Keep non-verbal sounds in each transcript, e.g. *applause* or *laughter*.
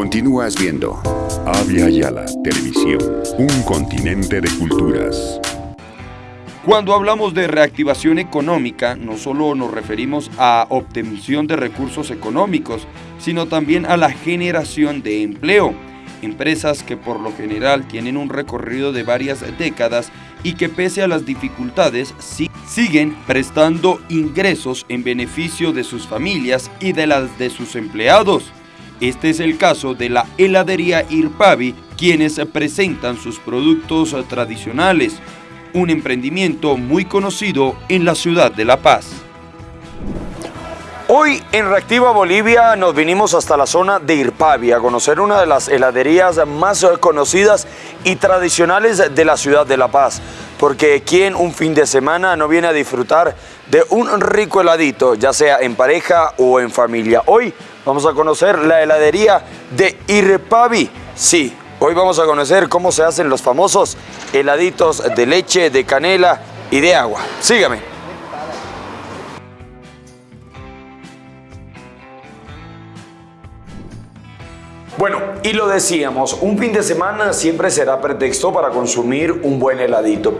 Continúas viendo Avia Yala Televisión, un continente de culturas. Cuando hablamos de reactivación económica, no solo nos referimos a obtención de recursos económicos, sino también a la generación de empleo. Empresas que por lo general tienen un recorrido de varias décadas y que pese a las dificultades siguen prestando ingresos en beneficio de sus familias y de las de sus empleados. Este es el caso de la heladería Irpavi, quienes presentan sus productos tradicionales, un emprendimiento muy conocido en la ciudad de La Paz. Hoy en Reactiva Bolivia nos vinimos hasta la zona de Irpavi a conocer una de las heladerías más conocidas y tradicionales de la ciudad de La Paz. Porque quien un fin de semana no viene a disfrutar de un rico heladito, ya sea en pareja o en familia. Hoy vamos a conocer la heladería de Irpavi. Sí, hoy vamos a conocer cómo se hacen los famosos heladitos de leche, de canela y de agua. Sígame. Bueno, y lo decíamos, un fin de semana siempre será pretexto para consumir un buen heladito.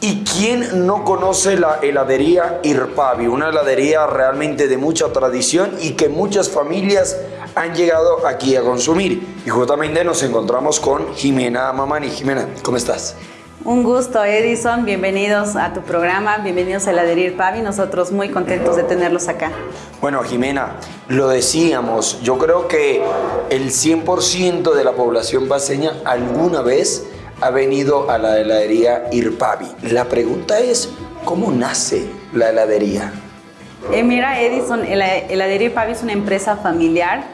¿Y quién no conoce la heladería Irpavi? Una heladería realmente de mucha tradición y que muchas familias han llegado aquí a consumir. Y justamente nos encontramos con Jimena Mamani. Jimena, ¿cómo estás? Un gusto, Edison. Bienvenidos a tu programa. Bienvenidos a Heladería Pavi. Nosotros muy contentos de tenerlos acá. Bueno, Jimena, lo decíamos. Yo creo que el 100% de la población paseña alguna vez ha venido a la heladería Irpavi. La pregunta es, ¿cómo nace la heladería? Eh, mira, Edison, la heladería Irpavi es una empresa familiar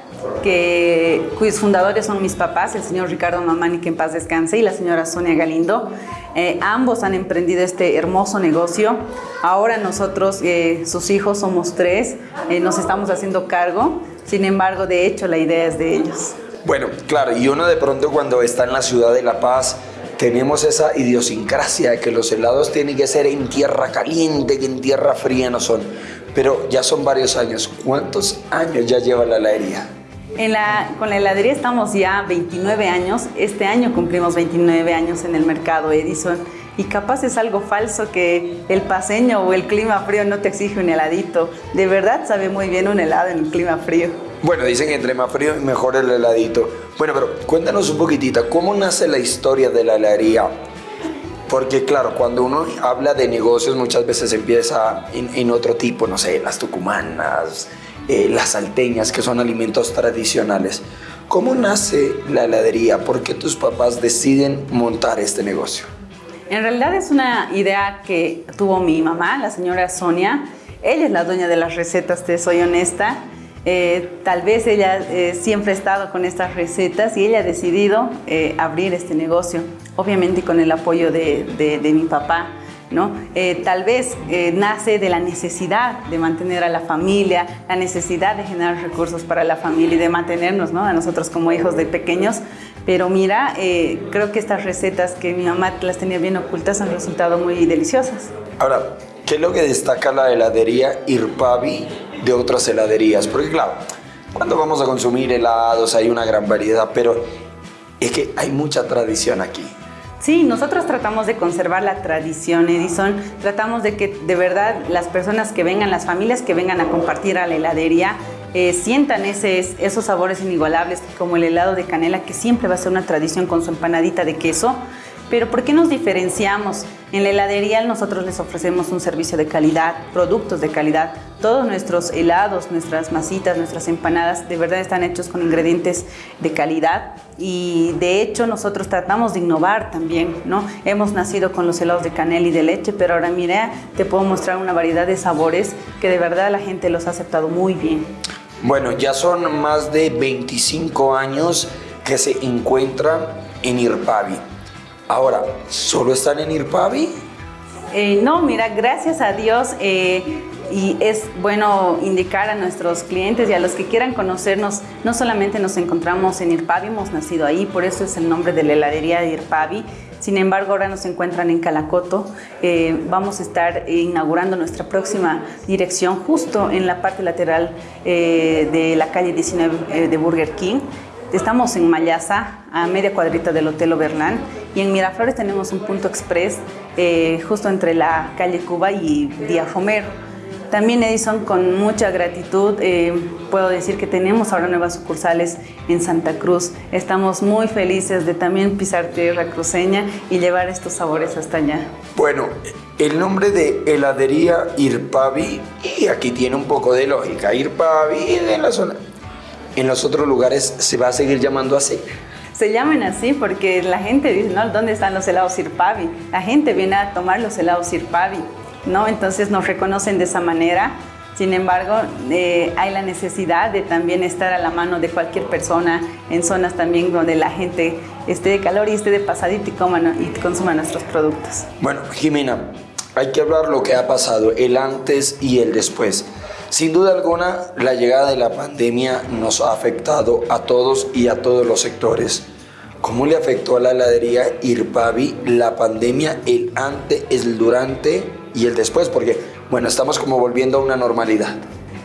que, cuyos fundadores son mis papás, el señor Ricardo Mamani, que en paz descanse, y la señora Sonia Galindo. Eh, ambos han emprendido este hermoso negocio. Ahora nosotros, eh, sus hijos, somos tres, eh, nos estamos haciendo cargo. Sin embargo, de hecho, la idea es de ellos. Bueno, claro, y uno de pronto cuando está en la ciudad de La Paz, tenemos esa idiosincrasia de que los helados tienen que ser en tierra caliente, que en tierra fría no son. Pero ya son varios años. ¿Cuántos años ya lleva la heladería? Con la heladería estamos ya 29 años. Este año cumplimos 29 años en el mercado Edison. Y capaz es algo falso que el paseño o el clima frío no te exige un heladito. De verdad sabe muy bien un helado en el clima frío. Bueno, dicen que entre más frío mejor el heladito. Bueno, pero cuéntanos un poquitito, ¿cómo nace la historia de la heladería? Porque claro, cuando uno habla de negocios muchas veces empieza en, en otro tipo, no sé, las tucumanas, eh, las salteñas, que son alimentos tradicionales. ¿Cómo nace la heladería? ¿Por qué tus papás deciden montar este negocio? En realidad es una idea que tuvo mi mamá, la señora Sonia. Ella es la dueña de las recetas, te soy honesta. Eh, tal vez ella eh, siempre ha estado con estas recetas y ella ha decidido abrir este negocio, obviamente con el apoyo de, de mi papá. ¿No? Eh, tal vez eh, nace de la necesidad de mantener a la familia, la necesidad de generar recursos para la familia y de mantenernos, ¿no? A nosotros como hijos de pequeños. Pero mira, eh, creo que estas recetas que mi mamá las tenía bien ocultas han resultado muy deliciosas. Ahora, ¿qué es lo que destaca la heladería Irpavi de otras heladerías? Porque claro, cuando vamos a consumir helados hay una gran variedad, pero es que hay mucha tradición aquí. Sí, nosotros tratamos de conservar la tradición, Edison. Tratamos de que de verdad las personas que vengan, las familias que vengan a compartir a la heladería, eh, sientan esos sabores inigualables como el helado de canela, que siempre va a ser una tradición con su empanadita de queso. Pero ¿por qué nos diferenciamos? En la heladería nosotros les ofrecemos un servicio de calidad, productos de calidad. Todos nuestros helados, nuestras masitas, nuestras empanadas de verdad están hechos con ingredientes de calidad y de hecho nosotros tratamos de innovar también, ¿no? Hemos nacido con los helados de canela y de leche, pero ahora mira, te puedo mostrar una variedad de sabores que de verdad la gente los ha aceptado muy bien. Bueno, ya son más de 25 años que se encuentran en Irpavi. Ahora, ¿solo están en Irpavi? Eh, no, mira, gracias a Dios eh, y es bueno indicar a nuestros clientes y a los que quieran conocernos, no solamente nos encontramos en Irpavi, hemos nacido ahí, por eso es el nombre de la heladería de Irpavi, sin embargo, ahora nos encuentran en Calacoto. Eh, vamos a estar inaugurando nuestra próxima dirección justo en la parte lateral de la calle 19 de Burger King Estamos en Mayasa, a media cuadrita del Hotel Oberlán, y en Miraflores tenemos un punto express eh, justo entre la calle Cuba y Diafomero. También Edison, con mucha gratitud, eh, puedo decir que tenemos ahora nuevas sucursales en Santa Cruz. Estamos muy felices de también pisar tierra cruceña y llevar estos sabores hasta allá. Bueno, el nombre de heladería Irpavi, y aquí tiene un poco de lógica, Irpavi en la zona. En los otros lugares se va a seguir llamando así. Se llaman así porque la gente dice, ¿no? ¿Dónde están los helados Irpavi? La gente viene a tomar los helados Irpavi. ¿no? Entonces nos reconocen de esa manera. Sin embargo, eh, hay la necesidad de también estar a la mano de cualquier persona en zonas también donde la gente esté de calor y esté de pasadito y, coma, y consuma nuestros productos. Bueno, Jimena, hay que hablar lo que ha pasado, el antes y el después. Sin duda alguna, la llegada de la pandemia nos ha afectado a todos y a todos los sectores. ¿Cómo le afectó a la heladería Irpavi la pandemia, el antes, el durante y el después? Porque, bueno, estamos como volviendo a una normalidad.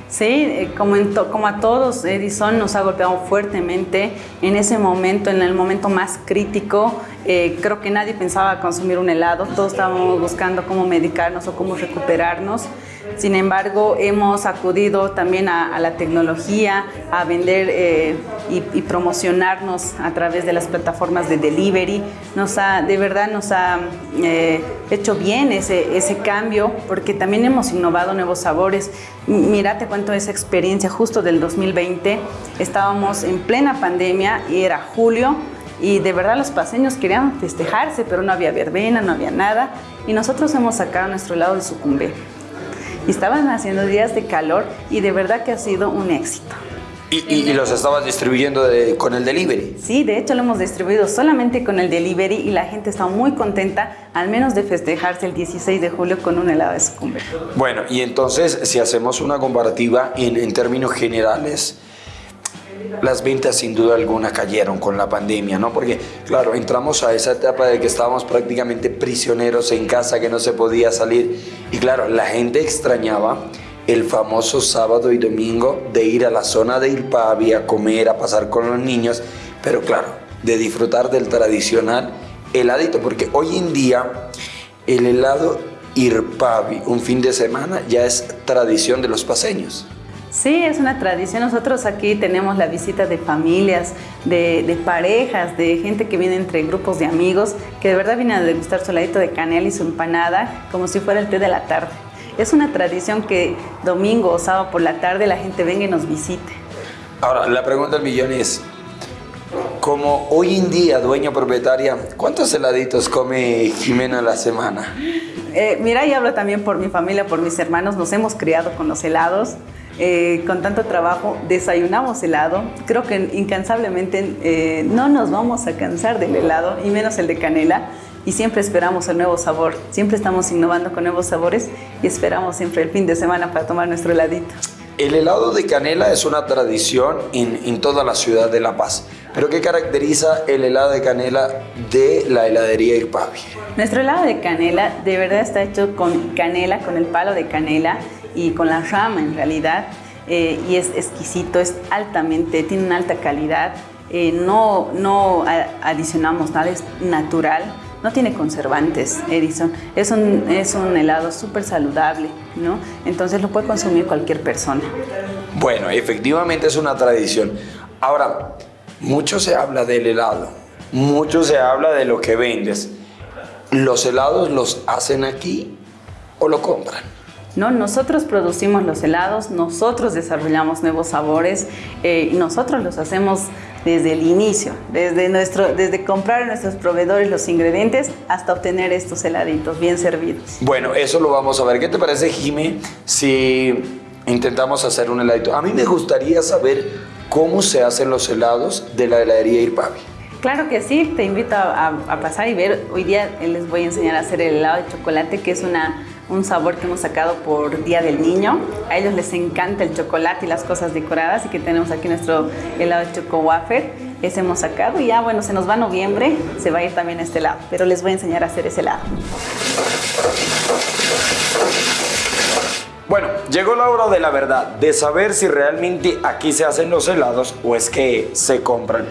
Sí, eh, como, como a todos, Edison nos ha golpeado fuertemente en ese momento, en el momento más crítico. Eh, creo que nadie pensaba consumir un helado, todos estábamos buscando cómo medicarnos o cómo recuperarnos. Sin embargo, hemos acudido también a, la tecnología, a vender eh, y, promocionarnos a través de las plataformas de delivery. Nos ha, de verdad nos ha eh, hecho bien ese, ese cambio porque también hemos innovado nuevos sabores. Mira, te cuento esa experiencia justo del 2020. Estábamos en plena pandemia y era julio y de verdad los paseños querían festejarse, pero no había verbena, no había nada. Y nosotros hemos sacado nuestro helado de sucumbe y estaban haciendo días de calor y de verdad que ha sido un éxito. ¿Y, los estabas distribuyendo con el delivery? Sí, de hecho lo hemos distribuido solamente con el delivery y la gente está muy contenta, al menos de festejarse el 16 de julio con un helado de sucumbe. Bueno, y entonces si hacemos una comparativa en, en términos generales, las ventas sin duda alguna cayeron con la pandemia, ¿no? Porque, claro, entramos a esa etapa de que estábamos prácticamente prisioneros en casa, que no se podía salir. Y claro, la gente extrañaba el famoso sábado y domingo de ir a la zona de Irpavi a comer, a pasar con los niños, pero claro, de disfrutar del tradicional heladito, porque hoy en día el helado Irpavi un fin de semana ya es tradición de los paseños. Sí, es una tradición. Nosotros aquí tenemos la visita de familias, de, parejas, de gente que viene entre grupos de amigos, que de verdad vienen a degustar su heladito de canela y su empanada como si fuera el té de la tarde. Es una tradición que domingo o sábado por la tarde la gente venga y nos visite. Ahora, la pregunta del millón es, como hoy en día dueña propietaria, ¿cuántos heladitos come Jimena a la semana? Eh, mira, y hablo también por mi familia, por mis hermanos, nos hemos criado con los helados. Eh, con tanto trabajo, desayunamos helado. Creo que incansablemente eh, no nos vamos a cansar del helado, y menos el de canela. Y siempre esperamos el nuevo sabor. Siempre estamos innovando con nuevos sabores y esperamos siempre el fin de semana para tomar nuestro heladito. El helado de canela es una tradición en, en toda la ciudad de La Paz. ¿Pero qué caracteriza el helado de canela de la heladería Irpavi? Nuestro helado de canela de verdad está hecho con canela, con el palo de canela y con la rama en realidad. Eh, y es exquisito, es altamente, tiene una alta calidad. Eh, no, no adicionamos nada, es natural. No tiene conservantes, Edison. Es un, es un helado súper saludable, ¿no? Entonces lo puede consumir cualquier persona. Bueno, efectivamente es una tradición. Ahora, mucho se habla del helado, mucho se habla de lo que vendes. ¿Los helados los hacen aquí o lo compran? ¿No? Nosotros producimos los helados, nosotros desarrollamos nuevos sabores eh, y nosotros los hacemos desde el inicio, desde, nuestro, desde comprar a nuestros proveedores los ingredientes hasta obtener estos heladitos bien servidos. Bueno, eso lo vamos a ver. ¿Qué te parece, Jime, si intentamos hacer un heladito? A mí me gustaría saber cómo se hacen los helados de la heladería Irpavi. Claro que sí, te invito a, a pasar y ver. Hoy día les voy a enseñar a hacer el helado de chocolate, que es una un sabor que hemos sacado por Día del Niño. A ellos les encanta el chocolate y las cosas decoradas y que tenemos aquí nuestro helado de choco wafer. Ese hemos sacado y ya bueno, se nos va noviembre, se va a ir también este helado, pero les voy a enseñar a hacer ese helado. Bueno, llegó la hora de la verdad, de saber si realmente aquí se hacen los helados o es que se compran.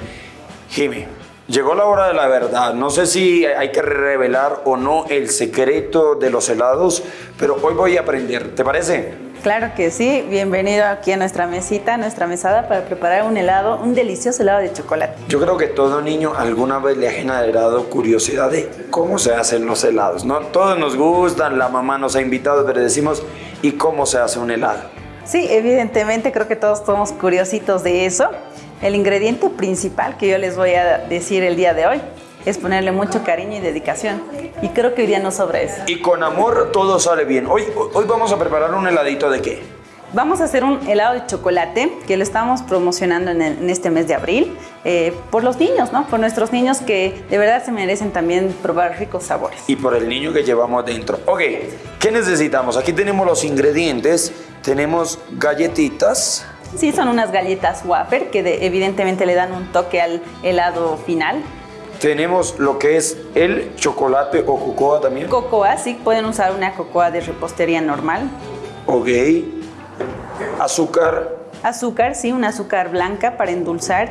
Jimmy, llegó la hora de la verdad. No sé si hay que revelar o no el secreto de los helados, pero hoy voy a aprender. ¿Te parece? Claro que sí, bienvenido aquí a nuestra mesita, a nuestra mesada para preparar un helado, un delicioso helado de chocolate. Yo creo que todo niño alguna vez le ha generado curiosidad de cómo se hacen los helados, ¿no? Todos nos gustan, la mamá nos ha invitado, pero decimos, ¿y cómo se hace un helado? Sí, evidentemente creo que todos somos curiositos de eso. El ingrediente principal que yo les voy a decir el día de hoy es ponerle mucho cariño y dedicación. Y creo que hoy día no sobra eso. Y con amor todo sale bien. Hoy, hoy vamos a preparar un heladito de qué? Vamos a hacer un helado de chocolate que lo estamos promocionando en, el- en este mes de abril eh, por los niños, ¿no? Por nuestros niños que de verdad se merecen también probar ricos sabores. Y por el niño que llevamos dentro. Ok, ¿qué necesitamos? Aquí tenemos los ingredientes. Tenemos galletitas. Sí, son unas galletas wafer que de- evidentemente le dan un toque al helado final. Tenemos lo que es el chocolate o cocoa también. Cocoa, sí, pueden usar una cocoa de repostería normal. Ok. Azúcar. Azúcar, sí, un azúcar blanca para endulzar.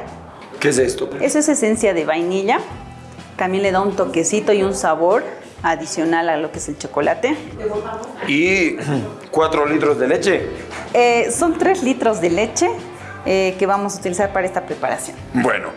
¿Qué es esto? Eso es esencia de vainilla. También le da un toquecito y un sabor adicional a lo que es el chocolate. Y 4 litros de leche. Eh, son 3 litros de leche eh, que vamos a utilizar para esta preparación. Bueno,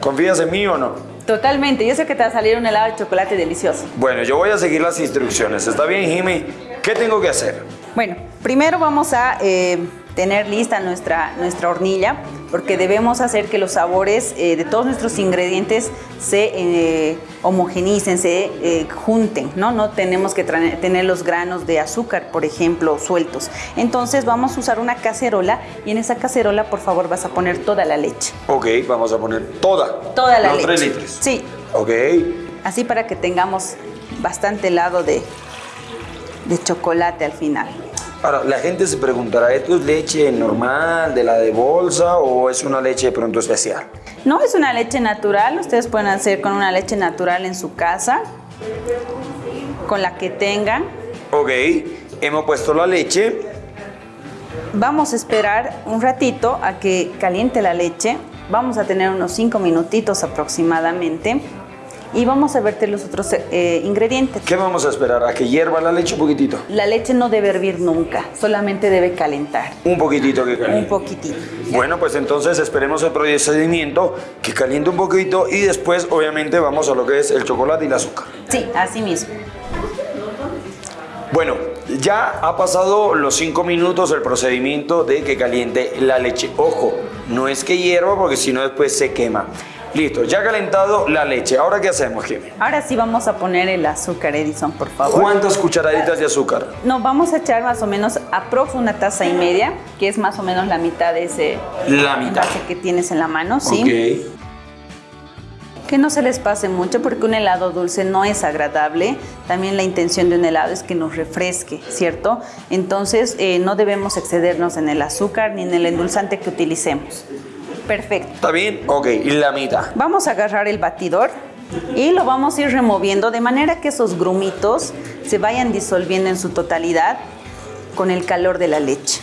¿confías en mí o no? Totalmente, yo sé que te va a salir un helado de chocolate delicioso. Bueno, yo voy a seguir las instrucciones. ¿Está bien, Jimmy? ¿Qué tengo que hacer? Bueno, primero vamos a eh, tener lista nuestra, nuestra hornilla porque debemos hacer que los sabores eh, de todos nuestros ingredientes se eh, homogenicen, se eh, junten, ¿no? No tenemos que tener los granos de azúcar, por ejemplo, sueltos. Entonces vamos a usar una cacerola y en esa cacerola, por favor, vas a poner toda la leche. Ok, vamos a poner toda. Toda la Los leche. 3 litros. Sí, Ok. así para que tengamos bastante helado de, de chocolate al final. Ahora, la gente se preguntará, ¿esto es leche normal, de la de bolsa o es una leche de pronto especial? No es una leche natural, ustedes pueden hacer con una leche natural en su casa, con la que tengan. Ok, hemos puesto la leche. Vamos a esperar un ratito a que caliente la leche. Vamos a tener unos 5 minutitos aproximadamente y vamos a verter los otros eh, ingredientes. ¿Qué vamos a esperar? ¿A que hierva la leche un poquitito? La leche no debe hervir nunca, solamente debe calentar. Un poquitito que Un caliente. poquitito. Bueno, pues entonces esperemos el procedimiento que caliente un poquito y después obviamente vamos a lo que es el chocolate y el azúcar. Sí, así mismo. Bueno, ya ha pasado los 5 minutos el procedimiento de que caliente la leche. Ojo, no es que hierva porque si no después se quema. Listo, ya ha calentado la leche. ¿Ahora qué hacemos, Jimmy? Ahora sí vamos a poner el azúcar, Edison, por favor. ¿Cuántas cucharaditas de azúcar? No, vamos a echar más o menos aprox una taza y media, que es más o menos la mitad de ese La mitad. que tienes en la mano, ¿sí? Ok. Que no se les pase mucho porque un helado dulce no es agradable. También la intención de un helado es que nos refresque, ¿cierto? Entonces eh, no debemos excedernos en el azúcar ni en el endulzante que utilicemos. Perfecto. ¿Está bien? Ok, y la mitad. Vamos a agarrar el batidor y lo vamos a ir removiendo de manera que esos grumitos se vayan disolviendo en su totalidad con el calor de la leche.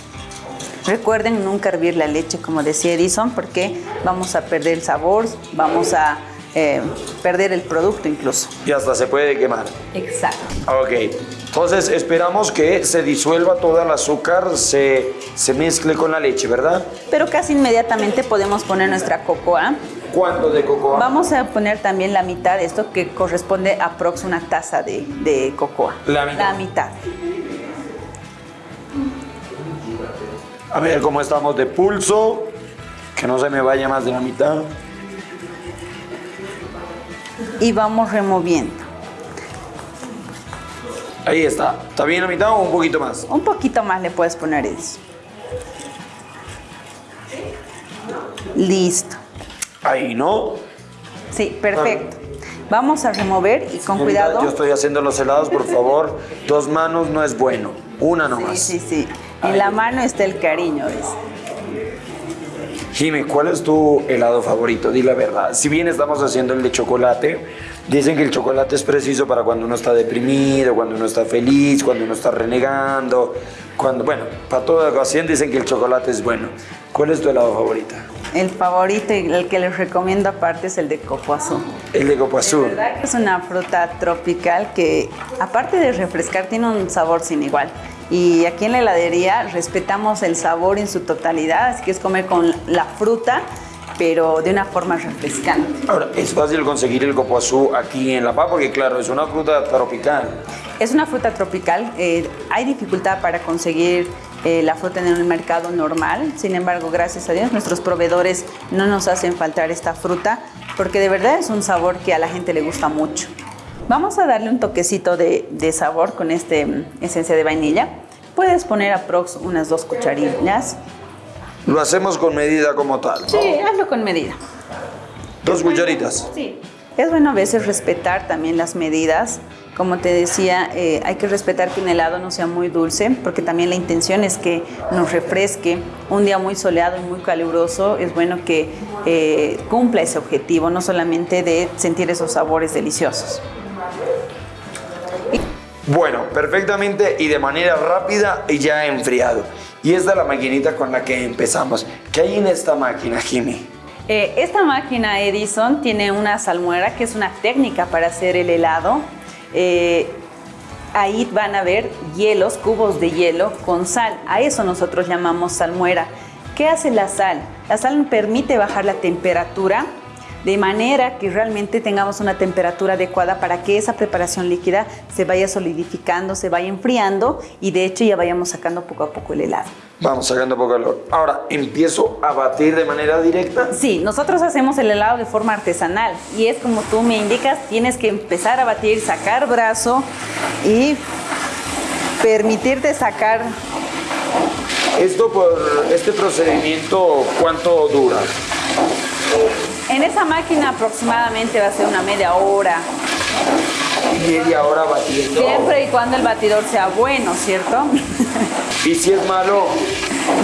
Recuerden nunca hervir la leche, como decía Edison, porque vamos a perder el sabor, vamos a eh, perder el producto incluso. Y hasta se puede quemar. Exacto. Ok, entonces esperamos que se disuelva todo el azúcar, se, se mezcle con la leche, ¿verdad? Pero casi inmediatamente podemos poner nuestra cocoa. ¿Cuánto de cocoa? Vamos a poner también la mitad de esto que corresponde a aprox una taza de, de cocoa. La mitad. La mitad. A ver cómo estamos de pulso, que no se me vaya más de la mitad. y vamos removiendo. Ahí está. ¿Está bien la mitad o un poquito más? Un poquito más le puedes poner eso. Listo. Ahí, ¿no? Sí, perfecto. Vamos a remover y con cuidado. Yo estoy haciendo los helados, por favor. Dos manos no es bueno. Una Sí, nomás. sí, sí. En la mano está el cariño, ¿ves? Jimmy, ¿cuál es tu helado favorito? Di la verdad. Si bien estamos haciendo el de chocolate, dicen que el chocolate es preciso para cuando uno está deprimido, cuando uno está feliz, cuando uno está renegando, cuando, bueno, para toda ocasión dicen que el chocolate es bueno. ¿Cuál es tu helado favorito? El favorito y el que les recomiendo aparte es el de coco azul. El de coco azul. Es una fruta tropical que aparte de refrescar tiene un sabor sin igual. Y aquí en la heladería respetamos el sabor en su totalidad, así que es comer con la fruta, pero de una forma refrescante. Ahora, es fácil conseguir el copoazú aquí en La Paz porque, claro, es una fruta tropical. Es una fruta tropical. eh, hay dificultad para conseguir eh, la fruta en el mercado normal. Sin embargo, gracias a Dios, nuestros proveedores no nos hacen faltar esta fruta porque de verdad es un sabor que a la gente le gusta mucho. Vamos a darle un toquecito de, de sabor con este mm, esencia de vainilla. Puedes poner aprox unas dos cucharillas. Lo hacemos con medida como tal. Sí, hazlo con medida. Dos cucharitas. Sí. Es bueno a veces respetar también las medidas. Como te decía, eh, hay que respetar que un helado no sea muy dulce, porque también la intención es que nos refresque. Un día muy soleado y muy caluroso, es bueno que eh, cumpla ese objetivo, no solamente de sentir esos sabores deliciosos. Bueno, perfectamente y de manera rápida y ya enfriado. Y esta es la maquinita con la que empezamos. ¿Qué hay en esta máquina, Jimmy? Eh, esta máquina Edison tiene una salmuera que es una técnica para hacer el helado. Eh, ahí van a ver hielos, cubos de hielo con sal. A eso nosotros llamamos salmuera. ¿Qué hace la sal? La sal permite bajar la temperatura de manera que realmente tengamos una temperatura adecuada para que esa preparación líquida se vaya solidificando, se vaya enfriando y de hecho ya vayamos sacando poco a poco el helado. Vamos sacando poco calor. Ahora, ¿empiezo a batir de manera directa? Sí, nosotros hacemos el helado de forma artesanal y es como tú me indicas, tienes que empezar a batir, sacar brazo y permitirte sacar Esto por este procedimiento, ¿cuánto dura? En esa máquina aproximadamente va a ser una media hora, Media hora batiendo. siempre y cuando el batidor sea bueno, ¿cierto? *laughs* Y si es malo,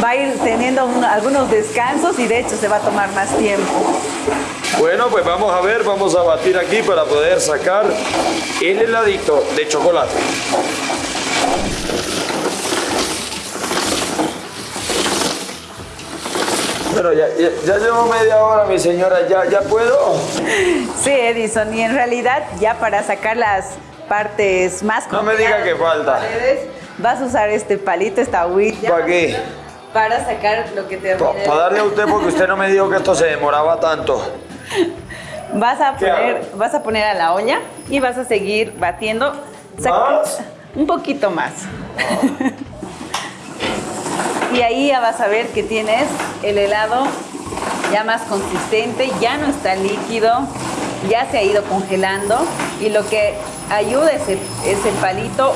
Va a ir teniendo un- algunos descansos y de hecho se va a tomar más tiempo. bueno, pues vamos a ver, vamos a batir aquí para poder sacar el heladito de chocolate. Bueno, ya, ya, ya llevo media hora, mi señora, ¿ya, ya puedo? Sí, Edison, y en realidad ya para sacar las partes más No me diga complicadas que falta. paredes, vas a usar este palito, esta agüita. ¿Para qué? Para sacar lo que te Para darle a usted porque usted no me dijo que esto se demoraba tanto. *laughs* Vas a ¿Qué poner, hago? vas a poner a la olla y vas a seguir batiendo. ¿Más? Un poquito más. *laughs* y ahí ya vas a ver que tienes el helado ya más consistente, ya no está líquido, ya se ha ido congelando y lo que ayuda es el, es el palito.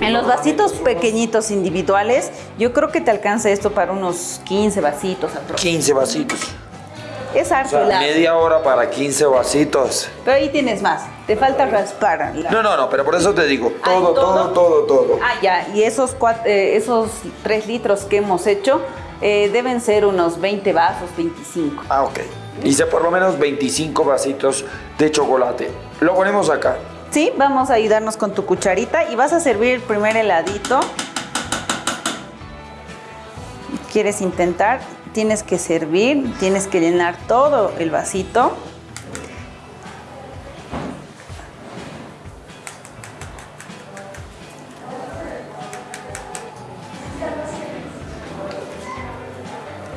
En los vasitos pequeñitos individuales, yo creo que te alcanza esto para unos 15 vasitos aproximadamente. 15 vasitos. Es O harto sea, media hora para 15 vasitos. Pero ahí tienes más. Te falta raspar. la- No, no, no, pero por eso te digo, Ah, ¿y todo, todo, todo, todo. Ah, ya. Y esos, cuat- eh, esos 3 litros que hemos hecho eh, deben ser unos 20 vasos, 25. Ah, ok. Hice por lo menos 25 vasitos de chocolate. Lo ponemos acá. Sí, vamos a ayudarnos con tu cucharita y vas a servir el primer heladito. ¿Quieres intentar? Tienes que servir, tienes que llenar todo el vasito.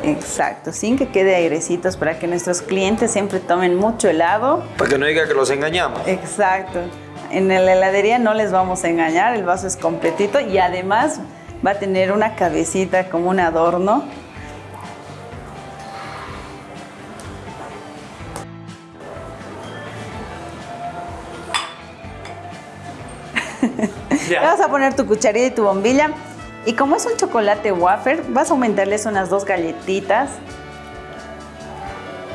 Exacto, sin que quede airecitos para que nuestros clientes siempre tomen mucho helado. Para que no diga que los engañamos. Exacto. En la heladería no les vamos a engañar, el vaso es completito y además va a tener una cabecita como un adorno. Le vas a poner tu cucharilla y tu bombilla. Y como es un chocolate wafer, vas a aumentarles unas dos galletitas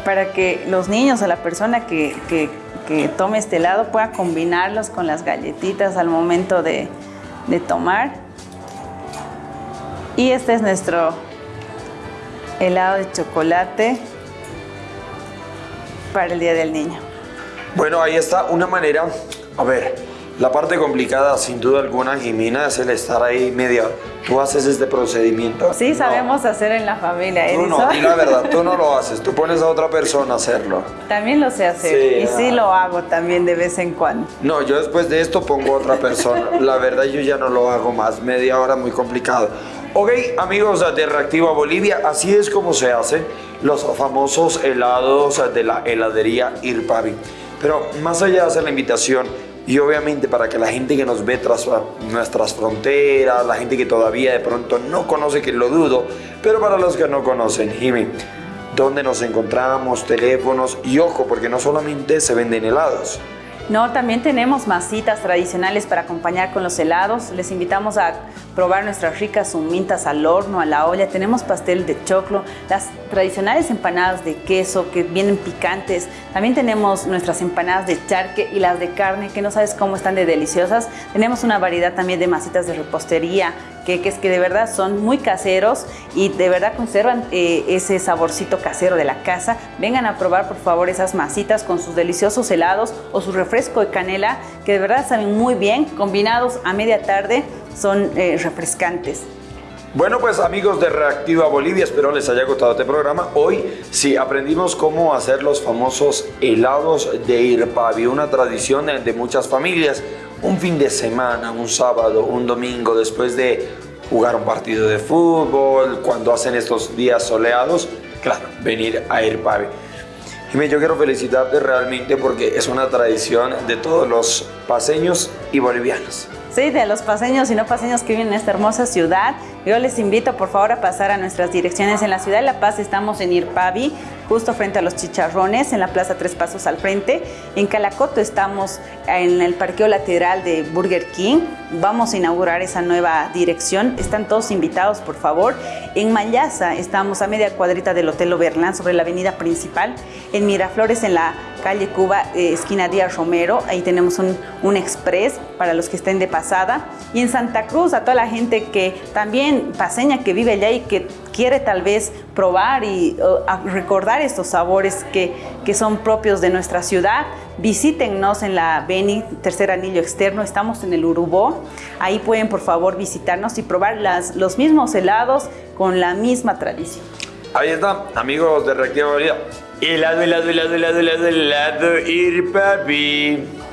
para que los niños o la persona que, que- que tome este helado pueda combinarlos con las galletitas al momento de, de tomar. Y este es nuestro helado de chocolate para el Día del Niño. Bueno, ahí está una manera, a ver, la parte complicada sin duda alguna, Jimena, es el estar ahí media ¿Tú haces este procedimiento? Sí, sabemos hacer en la familia, Tú no, di la verdad, tú no lo haces, tú pones a otra persona a hacerlo. También lo sé hacer y sí lo hago también de vez en cuando. No, yo después de esto pongo a otra persona. La verdad yo ya no lo hago más, media hora muy complicado. Ok, amigos de Reactiva Bolivia, así es como se hacen los famosos helados de la heladería Irpavi. Pero más allá de hacer la invitación, y obviamente para que la gente que nos ve tras nuestras fronteras, la gente que todavía de pronto no conoce, que lo dudo, pero para los que no conocen, Jimmy, ¿dónde nos encontramos? Teléfonos y ojo, porque no solamente se venden helados. No, también tenemos masitas tradicionales para acompañar con los helados. Les invitamos a probar nuestras ricas humintas al horno, a la olla. Tenemos pastel de choclo, las tradicionales empanadas de queso que vienen picantes. También tenemos nuestras empanadas de charque y las de carne que no sabes cómo están de deliciosas. Tenemos una variedad también de masitas de repostería, que, es que de verdad son muy caseros y de verdad conservan eh, ese saborcito casero de la casa. Vengan a probar por favor esas masitas con sus deliciosos helados o su refresco de canela que de verdad saben muy bien, combinados a media tarde son eh, refrescantes. Bueno, pues amigos de Reactiva Bolivia, espero les haya gustado este programa. Hoy sí aprendimos cómo hacer los famosos helados de Irpavi, una tradición de muchas familias un fin de semana, un sábado, un domingo, después de jugar un partido de fútbol, cuando hacen estos días soleados, claro, venir a Irpavi. Y yo quiero felicitarte realmente porque es una tradición de todos los paseños y bolivianos. Sí, de los paseños y no paseños que viven en esta hermosa ciudad. Yo les invito por favor a pasar a nuestras direcciones en la ciudad de La Paz. Estamos en Irpavi, justo frente a los chicharrones, en la plaza Tres Pasos al frente. En Calacoto estamos en el parqueo lateral de Burger King. Vamos a inaugurar esa nueva dirección. Están todos invitados, por favor. En Mayasa estamos a media cuadrita del Hotel Oberlán sobre la avenida principal. En Miraflores, en la calle Cuba, eh, esquina Díaz Romero. Ahí tenemos un, un express para los que estén de pasada. Y en Santa Cruz, a toda la gente que también paseña que vive allá y que quiere tal vez probar y recordar estos sabores que, que, son propios de nuestra ciudad, visítennos en la Beni, tercer anillo externo, estamos en el Urubó, ahí pueden por favor visitarnos y probar las, los mismos helados con la misma tradición. Ahí está, amigos de Reactiva Vida. Helado, helado, helado, helado, helado, helado, ir papi.